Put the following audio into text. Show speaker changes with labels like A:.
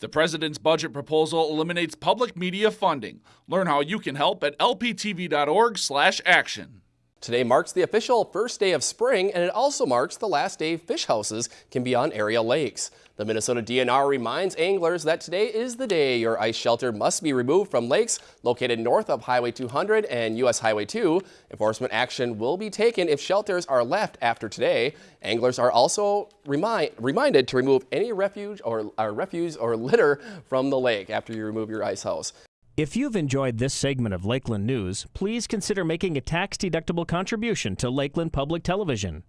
A: The president's budget proposal eliminates public media funding. Learn how you can help at lptv.org/action.
B: Today marks the official first day of spring, and it also marks the last day fish houses can be on area lakes. The Minnesota DNR reminds anglers that today is the day your ice shelter must be removed from lakes located north of Highway 200 and U.S. Highway 2. Enforcement action will be taken if shelters are left after today. Anglers are also remind, reminded to remove any refuge or, or refuse or litter from the lake after you remove your ice house.
C: If you've enjoyed this segment of Lakeland News, please consider making a tax-deductible contribution to Lakeland Public Television.